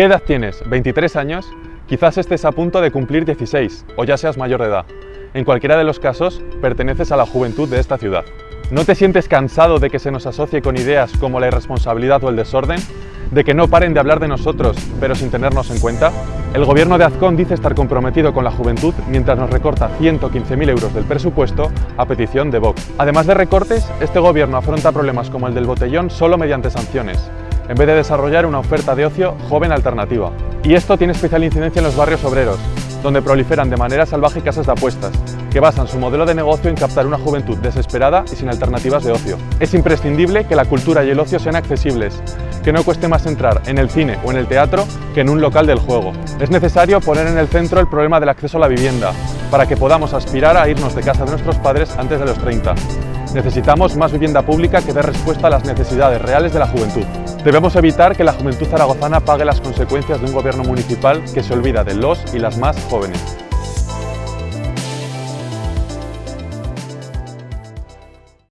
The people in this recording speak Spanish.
¿Qué edad tienes? ¿23 años? Quizás estés a punto de cumplir 16 o ya seas mayor de edad. En cualquiera de los casos, perteneces a la juventud de esta ciudad. ¿No te sientes cansado de que se nos asocie con ideas como la irresponsabilidad o el desorden? ¿De que no paren de hablar de nosotros, pero sin tenernos en cuenta? El gobierno de Azcón dice estar comprometido con la juventud mientras nos recorta 115.000 euros del presupuesto a petición de Vox. Además de recortes, este gobierno afronta problemas como el del botellón solo mediante sanciones, en vez de desarrollar una oferta de ocio joven alternativa. Y esto tiene especial incidencia en los barrios obreros, donde proliferan de manera salvaje casas de apuestas, que basan su modelo de negocio en captar una juventud desesperada y sin alternativas de ocio. Es imprescindible que la cultura y el ocio sean accesibles, que no cueste más entrar en el cine o en el teatro que en un local del juego. Es necesario poner en el centro el problema del acceso a la vivienda, para que podamos aspirar a irnos de casa de nuestros padres antes de los 30. Necesitamos más vivienda pública que dé respuesta a las necesidades reales de la juventud. Debemos evitar que la juventud zaragozana pague las consecuencias de un gobierno municipal que se olvida de los y las más jóvenes.